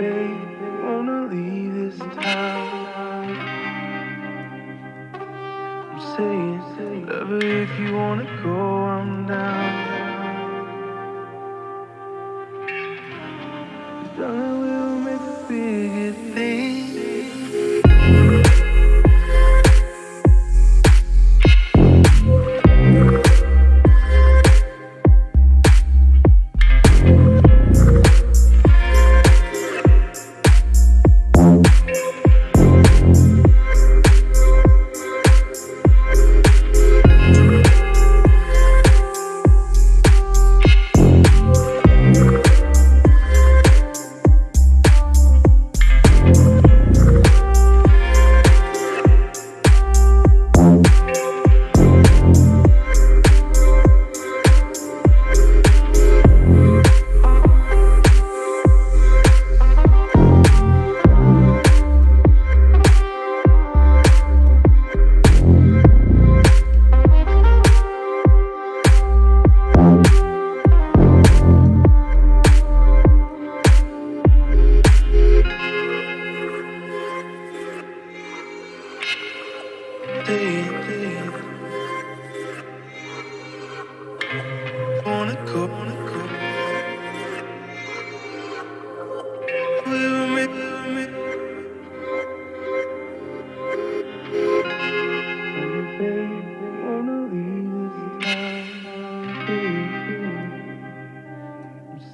babe, wanna leave this town. I'm saying, lover, if you wanna go, I'm down. I'm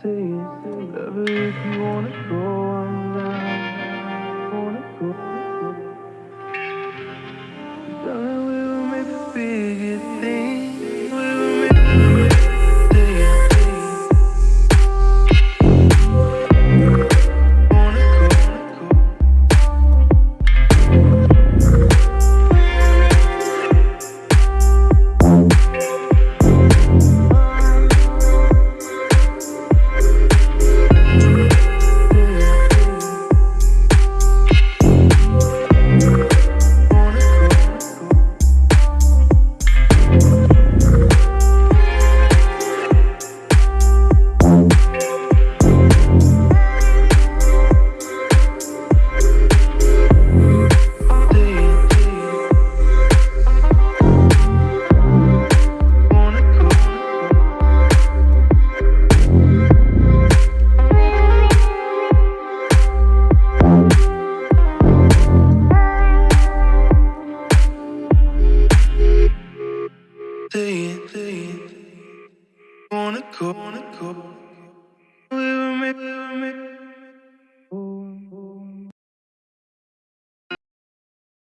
saying, lover, if you wanna go,